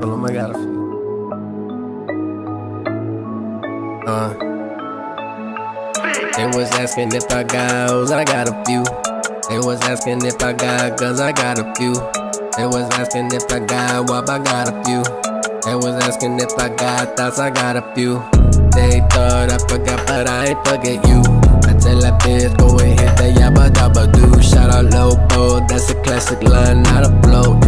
I got few. Uh. They was asking if I got I got a few. They was asking if I got guns, I got a few. They was asking if I got wop, I got a few. They was asking if I got thoughts, I got a few. They thought I forgot, but I ain't forget you. I tell that bitch, go and hit that yabba dabba do. Shout out Lobo, that's a classic line, not a flow.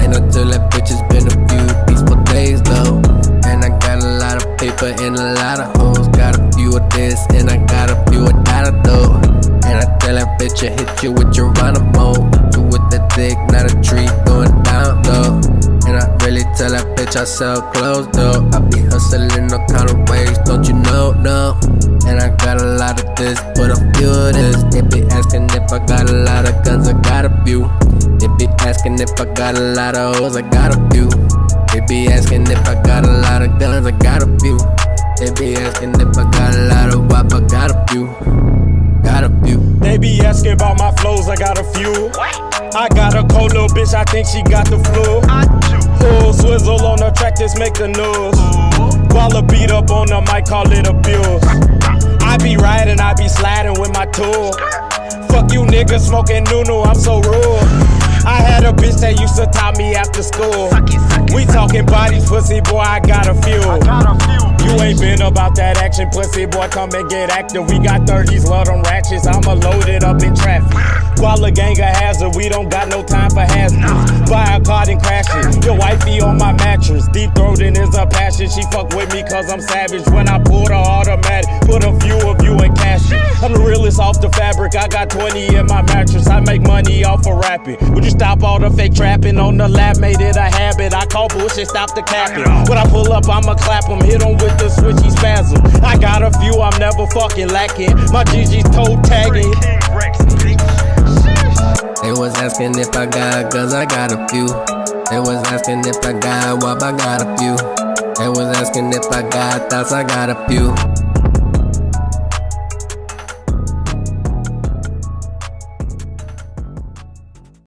Paper and a lot of hoes. Got a few of this, and I got a few of that though. And I tell that bitch, I hit you with your Geronimo. You with the dick, not a tree going down low. And I really tell that bitch I sell clothes though. I be hustling all kind of ways, don't you know? No. And I got a lot of this, but a few of this. They be asking if I got a lot of guns, I got a few. They be asking if I got a lot of hoes, I got a few. They be asking if I got a lot They be asking if I got a lot of wop, I got a few. Got a few. They be asking about my flows, I got a few. I got a cold little bitch, I think she got the flu. Full swizzle on the track, just make the news. While a beat up on the mic, call it abuse. I be riding, I be sliding with my tool. Fuck you niggas smoking Nunu, I'm so rude. I had a bitch that used to top me after school. We talking pussy boy, I got a few. You ain't been about that action, pussy boy, come and get active. We got 30s, love them ratchets, I'ma load it up in traffic. Koala gang a hazard, we don't got no time for hazards. Buy a car and crash it. Your wifey on my mattress, deep throating is a passion. She fuck with me cause I'm savage. When I pull the automatic, put a few of you in cash I'm the realest off the fabric, I got 20 in my mattress. I make money off of rapping. Would you stop all the fake trapping on the lab? Made it a habit. I call bullshit, stop the capping. When I pull up, I'ma clap 'em, hit 'em with the switchy spasm. I got a few, I'm never fucking lacking. My GG's toe tagging. They was asking if I got guns, I got a few. They was asking if I got wop, I got a few. They was asking if I got thoughts, I got a few.